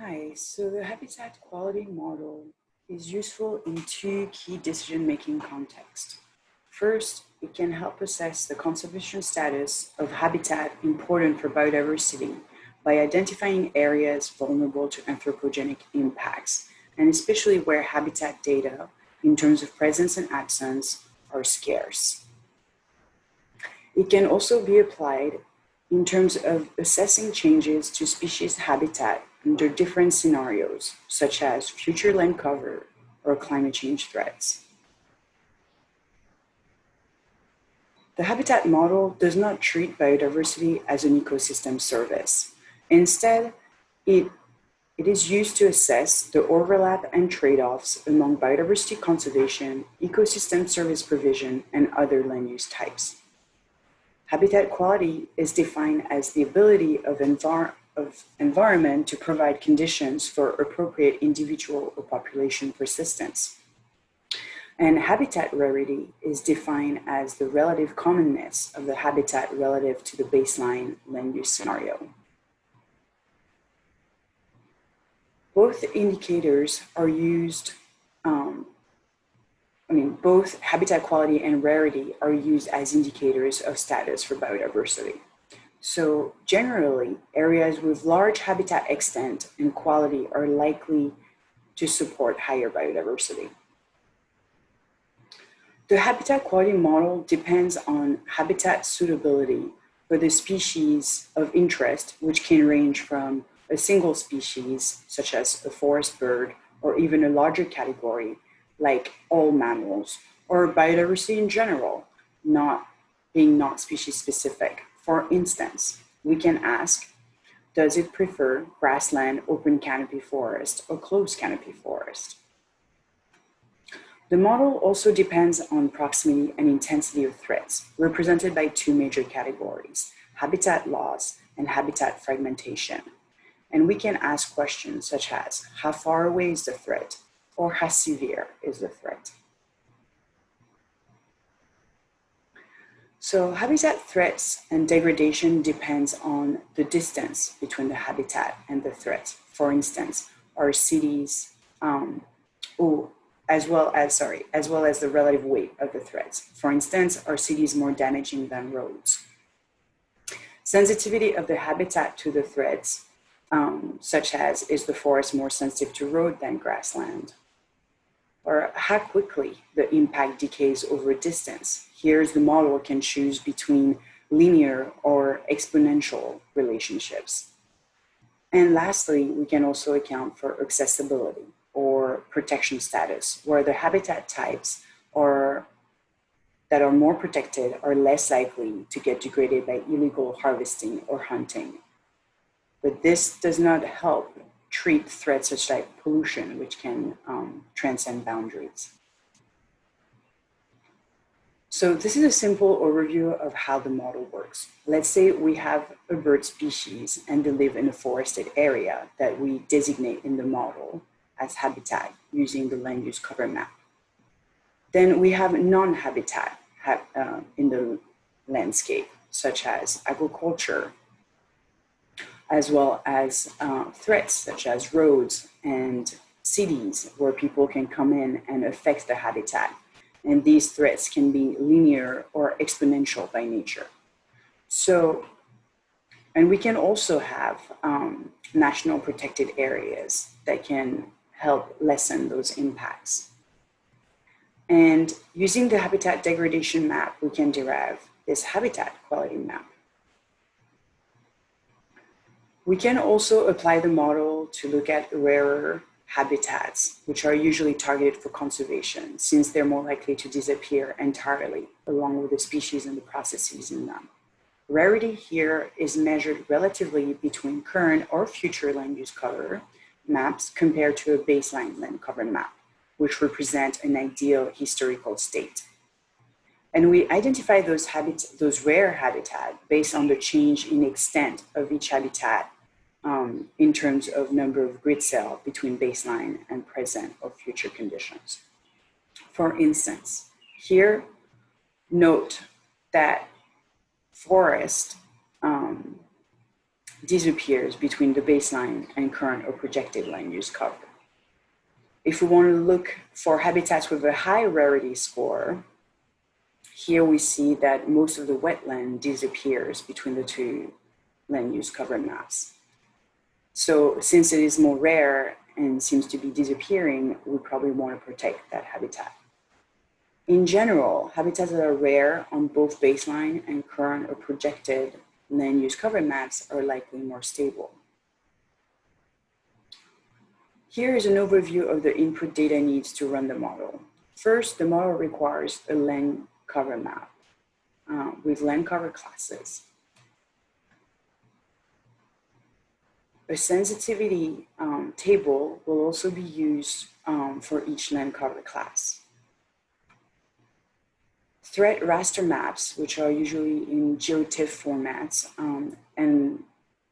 Hi, so the habitat quality model is useful in two key decision-making contexts. First, it can help assess the conservation status of habitat important for biodiversity by identifying areas vulnerable to anthropogenic impacts, and especially where habitat data in terms of presence and absence are scarce. It can also be applied in terms of assessing changes to species habitat under different scenarios, such as future land cover or climate change threats. The habitat model does not treat biodiversity as an ecosystem service. Instead, it, it is used to assess the overlap and trade-offs among biodiversity conservation, ecosystem service provision, and other land use types. Habitat quality is defined as the ability of, envir of environment to provide conditions for appropriate individual or population persistence. And habitat rarity is defined as the relative commonness of the habitat relative to the baseline land use scenario. Both indicators are used um, I mean, both habitat quality and rarity are used as indicators of status for biodiversity. So generally, areas with large habitat extent and quality are likely to support higher biodiversity. The habitat quality model depends on habitat suitability for the species of interest, which can range from a single species, such as a forest bird, or even a larger category, like all mammals or biodiversity in general, not being not species specific. For instance, we can ask, does it prefer grassland, open canopy forest, or closed canopy forest? The model also depends on proximity and intensity of threats, represented by two major categories, habitat loss and habitat fragmentation. And we can ask questions such as, how far away is the threat? or how severe is the threat. So habitat threats and degradation depends on the distance between the habitat and the threat. For instance, our cities, um, oh, as well as, sorry, as well as the relative weight of the threats. For instance, are cities more damaging than roads? Sensitivity of the habitat to the threats, um, such as is the forest more sensitive to road than grassland? Or how quickly the impact decays over distance. Here's the model can choose between linear or exponential relationships. And lastly, we can also account for accessibility or protection status, where the habitat types are that are more protected are less likely to get degraded by illegal harvesting or hunting. But this does not help treat threats such like pollution, which can um, transcend boundaries. So this is a simple overview of how the model works. Let's say we have a bird species and they live in a forested area that we designate in the model as habitat using the land use cover map. Then we have non-habitat uh, in the landscape, such as agriculture, as well as uh, threats such as roads and cities where people can come in and affect the habitat. And these threats can be linear or exponential by nature. So, and we can also have um, national protected areas that can help lessen those impacts. And using the habitat degradation map, we can derive this habitat quality map. We can also apply the model to look at rarer habitats, which are usually targeted for conservation since they're more likely to disappear entirely along with the species and the processes in them. Rarity here is measured relatively between current or future land use cover maps compared to a baseline land cover map, which represent an ideal historical state. And we identify those, habit those rare habitat based on the change in extent of each habitat um, in terms of number of grid cell between baseline and present or future conditions. For instance, here, note that forest, um, disappears between the baseline and current or projected land use cover. If we want to look for habitats with a high rarity score, here we see that most of the wetland disappears between the two land use cover maps. So since it is more rare and seems to be disappearing, we probably want to protect that habitat. In general, habitats that are rare on both baseline and current or projected land use cover maps are likely more stable. Here is an overview of the input data needs to run the model. First, the model requires a land cover map uh, with land cover classes. A sensitivity um, table will also be used um, for each land cover class. Threat raster maps, which are usually in GeoTIFF formats um, and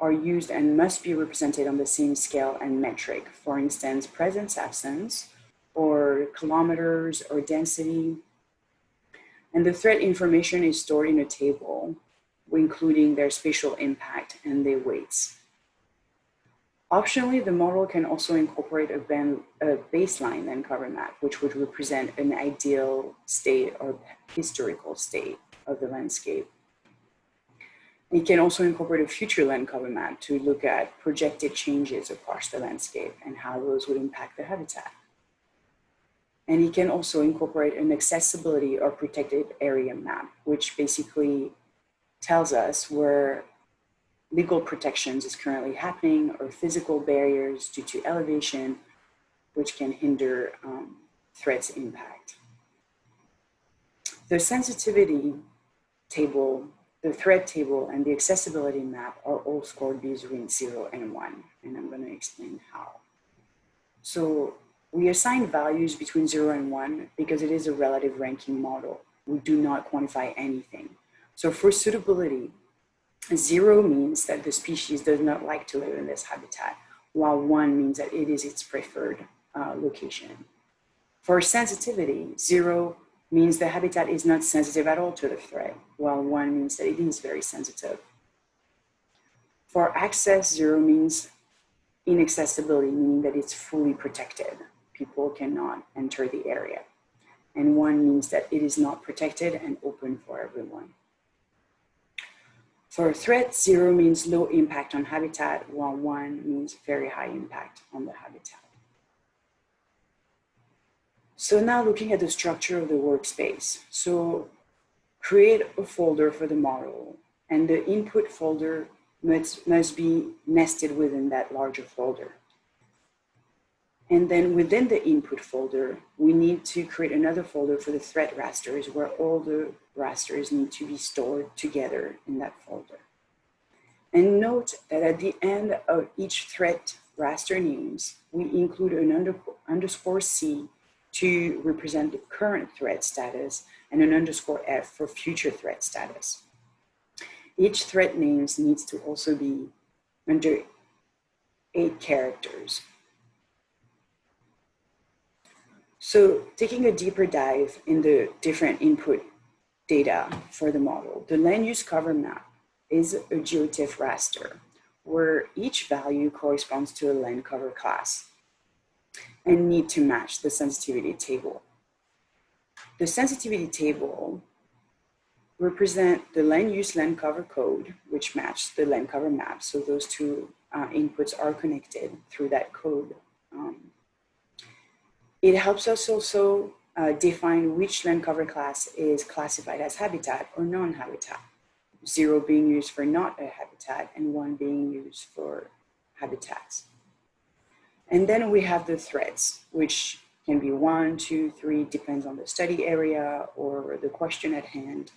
are used and must be represented on the same scale and metric. For instance, presence absence or kilometers or density. And the threat information is stored in a table, including their spatial impact and their weights. Optionally, the model can also incorporate a, a baseline land cover map, which would represent an ideal state or historical state of the landscape. It can also incorporate a future land cover map to look at projected changes across the landscape and how those would impact the habitat. And it can also incorporate an accessibility or protected area map, which basically tells us where legal protections is currently happening or physical barriers due to elevation, which can hinder um, threats impact. The sensitivity table, the threat table, and the accessibility map are all scored between zero and one, and I'm gonna explain how. So we assign values between zero and one because it is a relative ranking model. We do not quantify anything. So for suitability, Zero means that the species does not like to live in this habitat, while one means that it is its preferred uh, location. For sensitivity, zero means the habitat is not sensitive at all to the threat, while one means that it is very sensitive. For access, zero means inaccessibility, meaning that it's fully protected. People cannot enter the area. And one means that it is not protected and open for everyone. For threat, zero means low impact on habitat, while one means very high impact on the habitat. So now looking at the structure of the workspace. So create a folder for the model and the input folder must, must be nested within that larger folder. And then within the input folder, we need to create another folder for the threat rasters where all the rasters need to be stored together in that folder. And note that at the end of each threat raster names, we include an under, underscore C to represent the current threat status and an underscore F for future threat status. Each threat names needs to also be under eight characters So taking a deeper dive in the different input data for the model, the land use cover map is a GeoTIFF raster where each value corresponds to a land cover class and need to match the sensitivity table. The sensitivity table represent the land use land cover code, which match the land cover map. So those two uh, inputs are connected through that code um, it helps us also uh, define which land cover class is classified as habitat or non-habitat. Zero being used for not a habitat and one being used for habitats. And then we have the threats, which can be one, two, three, depends on the study area or the question at hand.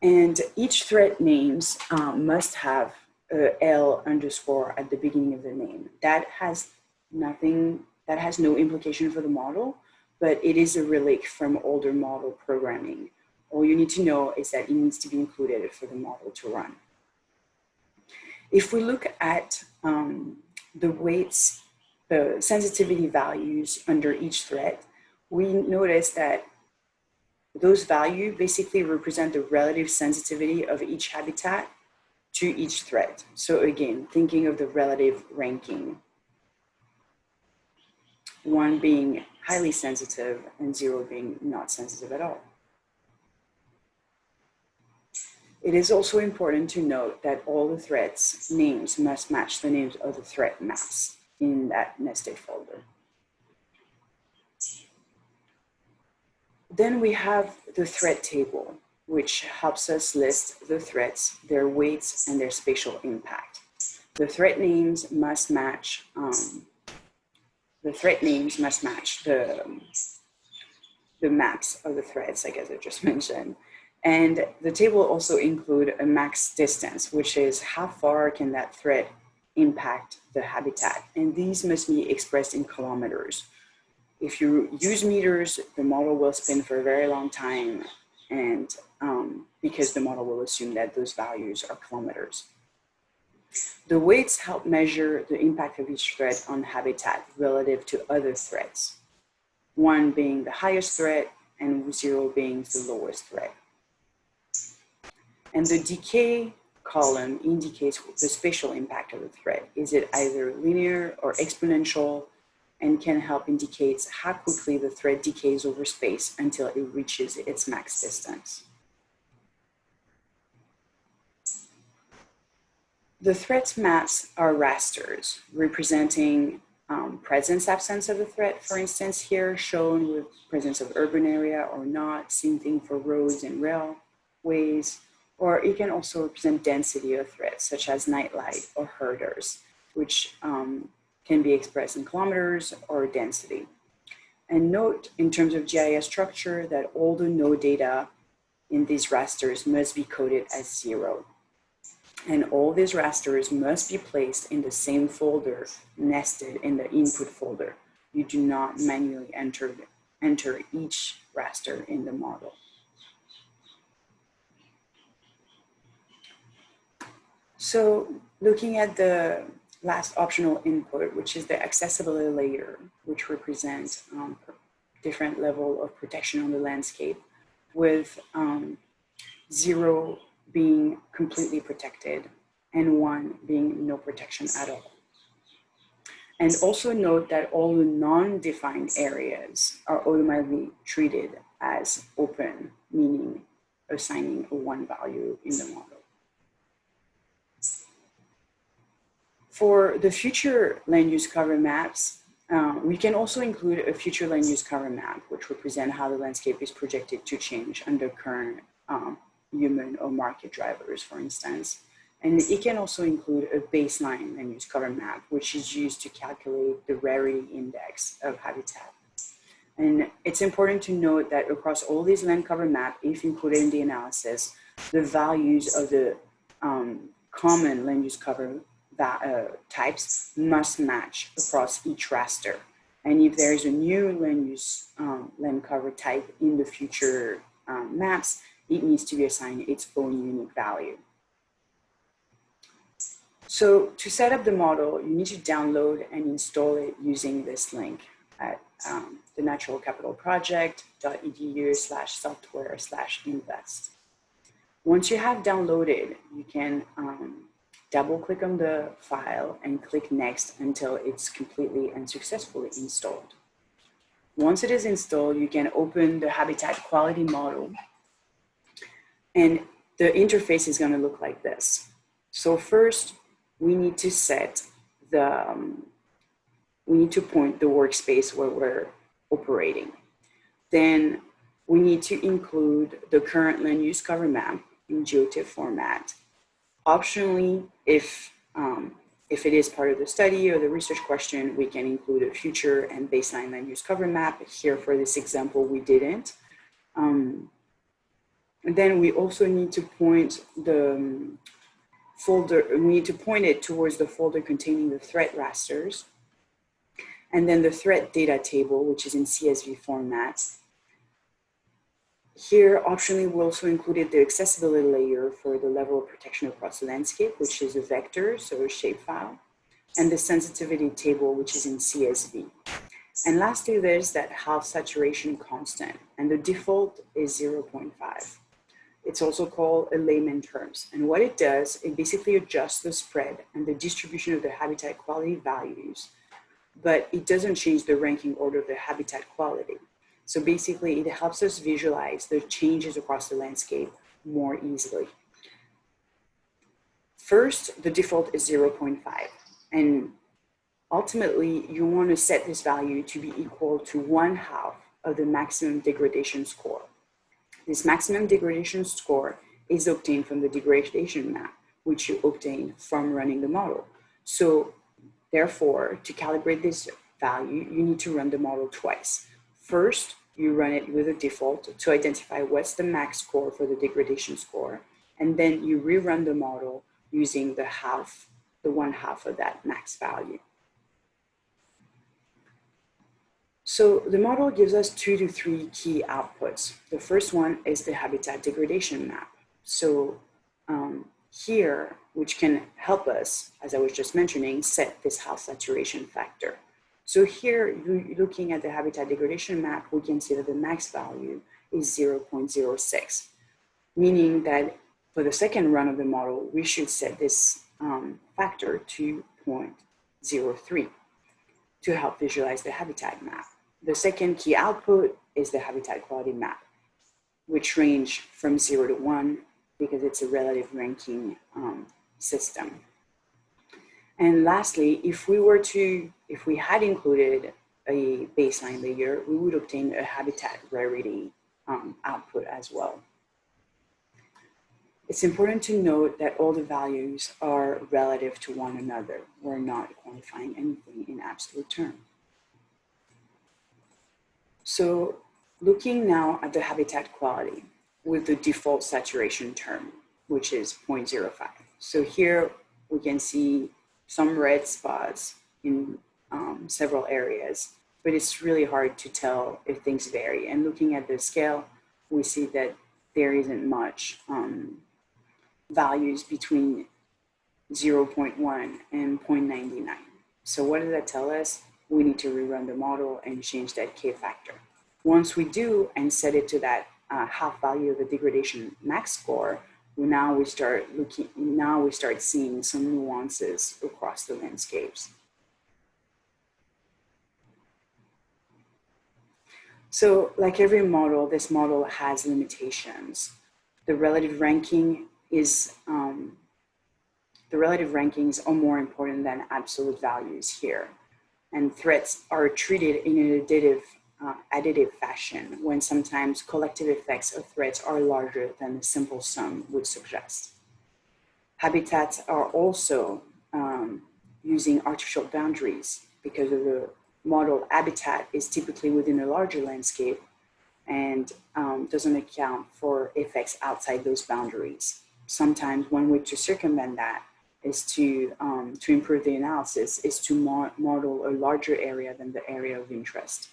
And each threat names um, must have a L underscore at the beginning of the name. That has nothing that has no implication for the model, but it is a relic from older model programming. All you need to know is that it needs to be included for the model to run. If we look at um, the weights, the sensitivity values under each threat, we notice that those values basically represent the relative sensitivity of each habitat to each threat. So again, thinking of the relative ranking, one being highly sensitive and zero being not sensitive at all. It is also important to note that all the threats names must match the names of the threat maps in that nested folder. Then we have the threat table, which helps us list the threats, their weights, and their spatial impact. The threat names must match, um, the threat names must match the, the maps of the threats, I guess I just mentioned. And the table also include a max distance, which is how far can that threat impact the habitat. And these must be expressed in kilometers. If you use meters, the model will spin for a very long time and um, because the model will assume that those values are kilometers. The weights help measure the impact of each threat on habitat relative to other threats, one being the highest threat and zero being the lowest threat. And the decay column indicates the spatial impact of the threat. Is it either linear or exponential and can help indicate how quickly the threat decays over space until it reaches its max distance. The threats maps are rasters representing um, presence absence of the threat. For instance, here shown with presence of urban area or not, same thing for roads and railways, or it can also represent density of threats such as nightlight or herders, which um, can be expressed in kilometers or density. And note in terms of GIS structure that all the no data in these rasters must be coded as zero. And all these rasters must be placed in the same folder nested in the input folder. You do not manually enter, enter each raster in the model. So looking at the last optional input, which is the accessibility layer, which represents um, different level of protection on the landscape with um, zero being completely protected and one being no protection at all. And also note that all the non-defined areas are automatically treated as open, meaning assigning a one value in the model. For the future land use cover maps, uh, we can also include a future land use cover map, which represent how the landscape is projected to change under current um, human or market drivers, for instance. And it can also include a baseline land use cover map, which is used to calculate the rarity index of habitat. And it's important to note that across all these land cover map, if included in the analysis, the values of the um, common land use cover that, uh, types must match across each raster. And if there is a new land use um, land cover type in the future um, maps, it needs to be assigned its own unique value. So to set up the model, you need to download and install it using this link at um, the natural capital project.edu slash software slash invest. Once you have downloaded, you can um, double click on the file and click next until it's completely and successfully installed. Once it is installed, you can open the habitat quality model and the interface is gonna look like this. So first we need to set the, um, we need to point the workspace where we're operating. Then we need to include the current land use cover map in GeoTIFF format Optionally, if, um, if it is part of the study or the research question, we can include a future and baseline land use cover map. Here for this example, we didn't. Um, and then we also need to point the um, folder, we need to point it towards the folder containing the threat rasters. And then the threat data table, which is in CSV format. Here, optionally, we also included the accessibility layer for the level of protection across the landscape, which is a vector, so a shapefile, and the sensitivity table, which is in CSV. And lastly, there's that half saturation constant, and the default is 0.5. It's also called a layman terms. And what it does, it basically adjusts the spread and the distribution of the habitat quality values, but it doesn't change the ranking order of the habitat quality. So basically it helps us visualize the changes across the landscape more easily. First, the default is 0.5 and ultimately you want to set this value to be equal to one half of the maximum degradation score. This maximum degradation score is obtained from the degradation map, which you obtain from running the model. So therefore, to calibrate this value, you need to run the model twice. First, you run it with a default to identify what's the max score for the degradation score. And then you rerun the model using the half, the one half of that max value. So the model gives us two to three key outputs. The first one is the habitat degradation map. So um, here, which can help us, as I was just mentioning, set this half saturation factor. So here, looking at the habitat degradation map, we can see that the max value is 0.06, meaning that for the second run of the model, we should set this um, factor to 0.03 to help visualize the habitat map. The second key output is the habitat quality map, which range from zero to one because it's a relative ranking um, system. And lastly, if we were to, if we had included a baseline layer, we would obtain a habitat rarity um, output as well. It's important to note that all the values are relative to one another. We're not quantifying anything in absolute terms. So looking now at the habitat quality with the default saturation term, which is 0.05. So here we can see some red spots in um, several areas, but it's really hard to tell if things vary. And looking at the scale, we see that there isn't much um, values between 0.1 and 0.99. So what does that tell us? we need to rerun the model and change that K factor. Once we do and set it to that uh, half value of the degradation max score, now we start looking, now we start seeing some nuances across the landscapes. So like every model, this model has limitations. The relative ranking is, um, the relative rankings are more important than absolute values here and threats are treated in an additive, uh, additive fashion when sometimes collective effects of threats are larger than the simple sum would suggest. Habitats are also um, using artificial boundaries because of the model habitat is typically within a larger landscape and um, doesn't account for effects outside those boundaries. Sometimes one way to circumvent that is to, um, to improve the analysis is to model a larger area than the area of interest.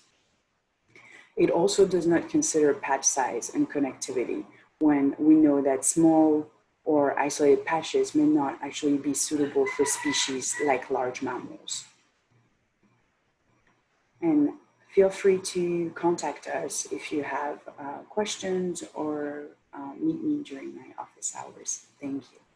It also does not consider patch size and connectivity when we know that small or isolated patches may not actually be suitable for species like large mammals. And feel free to contact us if you have uh, questions or uh, meet me during my office hours. Thank you.